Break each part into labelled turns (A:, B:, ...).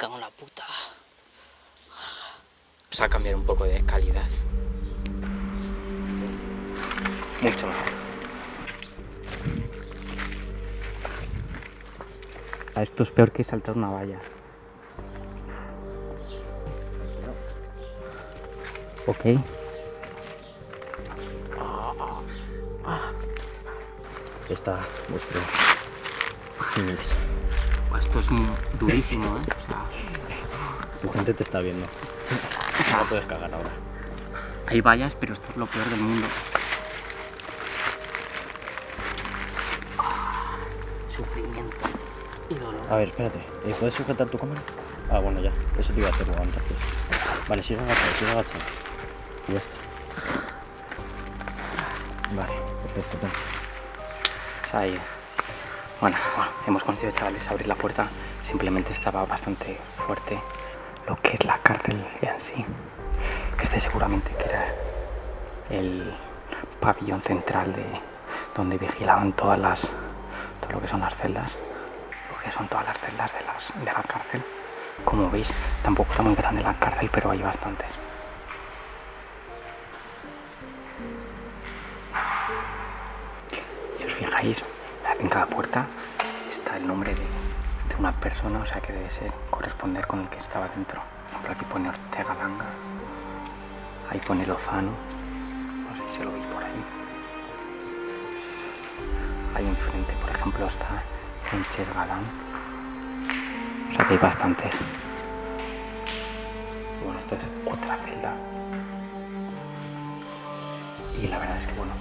A: cago en la puta. Vamos a cambiar un poco de calidad. Mucho mejor. Esto es peor que saltar una valla. Ok.
B: Está vuestro
A: Esto es durísimo, ¿eh? O sea,
B: Tu gente te está viendo. No puedes cagar ahora.
A: hay vallas, pero esto es lo peor del mundo. Ah, Sufrimiento y dolor.
B: A ver, espérate. ¿eh, ¿Puedes sujetar tu cámara? Ah, bueno, ya. Eso te iba a hacer luego entonces. Vale, sigue agachado, sigue agachado. Y ya está. Vale, perfecto.
A: Ahí. Bueno, bueno, hemos conseguido, chavales, abrir la puerta. Simplemente estaba bastante fuerte lo que es la cárcel en sí. Este seguramente que era el pabellón central de donde vigilaban todas las todo lo que son las celdas, lo que son todas las celdas de, las, de la cárcel. Como veis, tampoco está muy grande la cárcel, pero hay bastantes. Si os fijáis, en cada puerta está el nombre de, una persona, o sea que debe ser corresponder con el que estaba dentro. Por aquí pone Ortega Langa, ahí pone Lozano, no sé si lo veis por ahí. Ahí enfrente, por ejemplo, está Sánchez Galán. O sea que hay bastantes. Bueno, esta es otra celda. Y la verdad es que, bueno,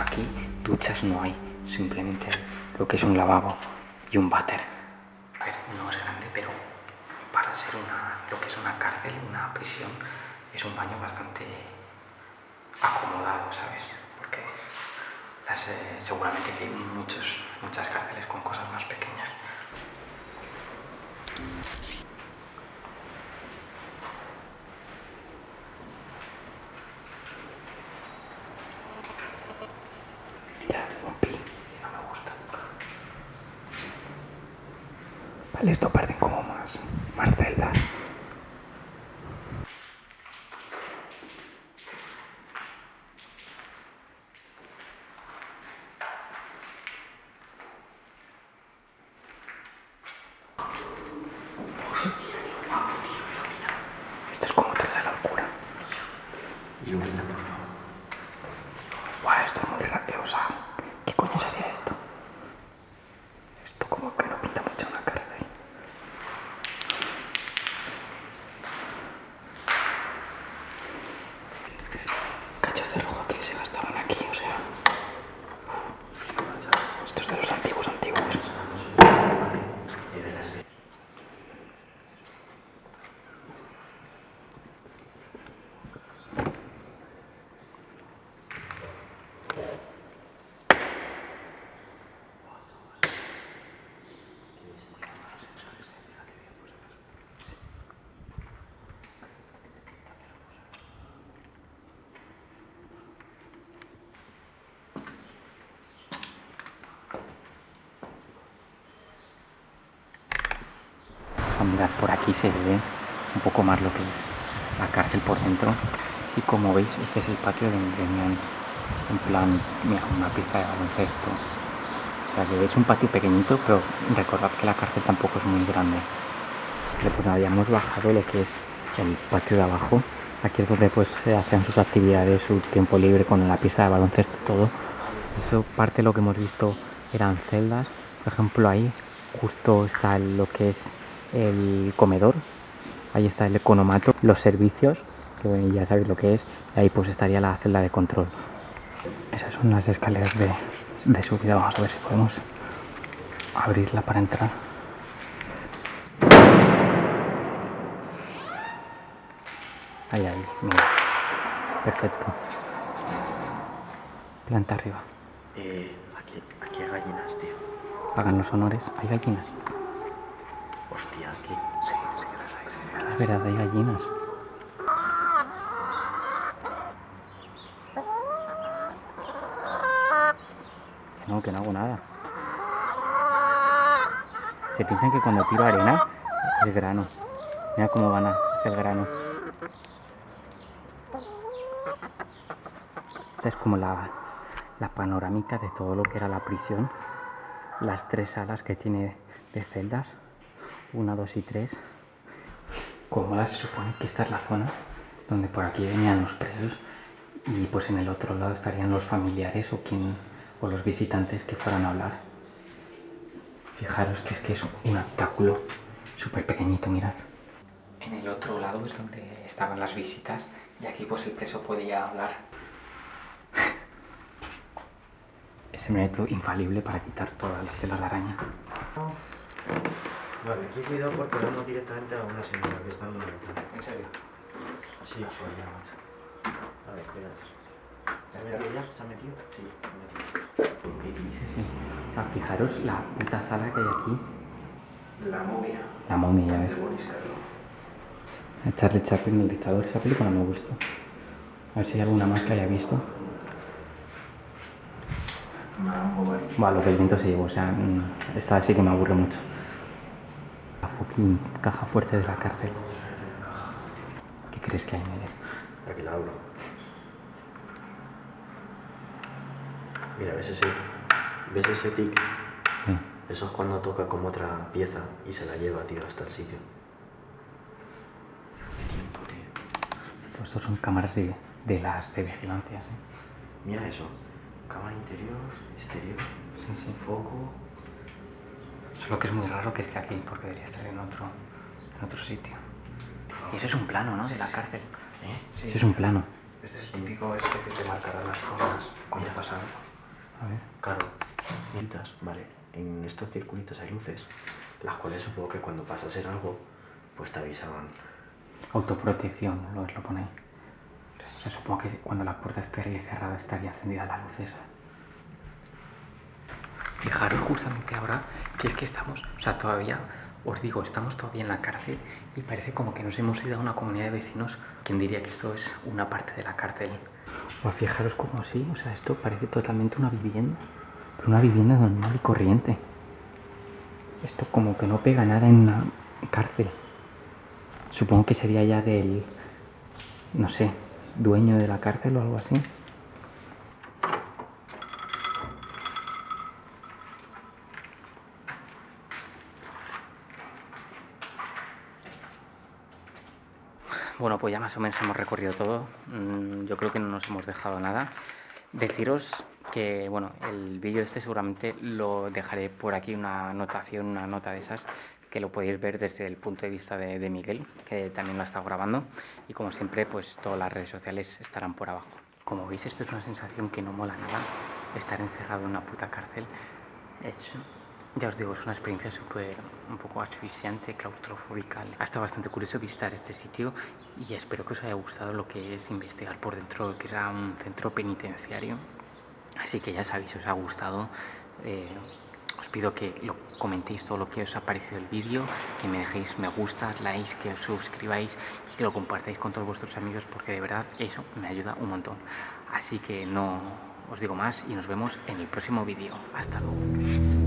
A: aquí duchas no hay, simplemente lo que es un lavabo y un váter. A ver, no es grande, pero para ser una, lo que es una cárcel, una prisión, es un baño bastante acomodado, ¿sabes? Porque eh, seguramente hay muchos, muchas cárceles con cosas más pequeñas. Ya, un pin, no me gusta. Vale, esto parecen como más, más. Esto es como tres de la locura. Guau, esto es muy rápido, o sea, ¿qué coño sería esto? Esto como que no pinta mucho una cárcel. Cachos de rojo que se gastaban aquí, o sea. uf. Esto es de los antiguos antiguos. A mirar por aquí se ve un poco más lo que es la cárcel por dentro. Y como veis este es el patio donde tenían en plan mira una pista de baloncesto. O sea que es un patio pequeñito pero recordad que la cárcel tampoco es muy grande. Pues hemos bajado lo que es el patio de abajo. Aquí es donde pues se hacen sus actividades su tiempo libre con la pista de baloncesto todo. Eso parte de lo que hemos visto eran celdas. Por ejemplo ahí justo está lo que es el comedor, ahí está el economato, los servicios, que bueno, ya sabéis lo que es, y ahí pues estaría la celda de control. Esas son las escaleras de, de subida, vamos a ver si podemos abrirla para entrar. Ahí, ahí, mira. Perfecto. Planta arriba.
B: Eh, aquí, aquí hay gallinas, tío.
A: Hagan los honores. ¿Hay gallinas?
B: Hostia, aquí.
A: Sí, sí las hay. verdad, hay gallinas. No, que no hago nada. Se piensan que cuando tiro arena es grano. Mira cómo van a hacer grano. Esta es como la, la panorámica de todo lo que era la prisión. Las tres salas que tiene de celdas. Una, dos y tres. Como la se supone que esta es la zona donde por aquí venían los presos y pues en el otro lado estarían los familiares o quien o los visitantes que fueran a hablar. Fijaros que es que es un habitáculo súper pequeñito, mirad. En el otro lado es donde estaban las visitas y aquí pues el preso podía hablar. Ese método infalible para quitar todas las telas de araña.
B: Vale, aquí cuidado porque vamos directamente a una señora que está en la ventana.
A: ¿En serio?
B: Sí, joder, macho. A ver, espera. ¿Se ha metido ya? ¿Se ha metido? Sí, se ha metido. ¿Qué dices?
A: Ah, fijaros la puta sala que hay aquí.
C: La momia
A: La momia, ya ves. Charlie Chaplin, el dictador. Esa película me gustó. A ver si hay alguna más que haya visto.
C: Mambo Bari.
A: Buah, lo que el viento se llevó, o sea, mm, esta sí que me aburre mucho. Caja fuerte de la cárcel. ¿Qué crees que hay en ella?
B: Aquí la abro. Mira, ¿ves ese, ¿ves ese tic?
A: Sí.
B: Eso es cuando toca como otra pieza y se la lleva, tío, hasta el sitio. Qué tiempo, tío.
A: Todo esto son cámaras de, de las de vigilancia, ¿sí?
B: Mira eso. Cámara interior, exterior,
A: Sí, sí.
B: foco.
A: Solo que es muy raro que esté aquí, porque debería estar en otro, en otro sitio. Y eso es un plano, ¿no? De la cárcel.
B: ¿Eh?
A: Sí, es un plano.
C: Este es típico este que te marcará las zonas cuando
B: Mira.
C: pasa algo.
A: A ver.
B: Claro. Mientras, vale, en estos circulitos hay luces, las cuales supongo que cuando pasa a ser algo, pues te avisaban.
A: Autoprotección, lo, lo pone ahí. O sea, supongo que cuando la puerta estaría cerrada estaría encendida la luz esa. Fijaros justamente ahora que es que estamos, o sea, todavía, os digo, estamos todavía en la cárcel y parece como que nos hemos ido a una comunidad de vecinos. ¿Quién diría que esto es una parte de la cárcel? O fijaros como así, o sea, esto parece totalmente una vivienda, una vivienda normal y corriente. Esto como que no pega nada en una cárcel. Supongo que sería ya del, no sé, dueño de la cárcel o algo así. Bueno, pues ya más o menos hemos recorrido todo. Mm, Yo creo que no nos hemos dejado nada. Deciros que, bueno, el vídeo este seguramente lo dejaré por aquí, una anotación, una nota de esas, que lo podéis ver desde el punto de vista de, de Miguel, que también lo ha estado grabando. Y como siempre, pues todas las redes sociales estarán por abajo. Como veis, esto es una sensación que no mola nada, estar encerrado en una puta cárcel. Es, ya os digo, es una experiencia súper, un poco asfixiante, claustrofóbica. Ha estado bastante curioso visitar este sitio y espero que os haya gustado lo que es investigar por dentro, que era un centro penitenciario. Así que ya sabéis, si os ha gustado, eh, os pido que lo comentéis todo lo que os ha parecido el vídeo, que me dejéis me gusta, likes, que os suscribáis y que lo compartáis con todos vuestros amigos porque de verdad eso me ayuda un montón. Así que no os digo más y nos vemos en el próximo vídeo. Hasta luego.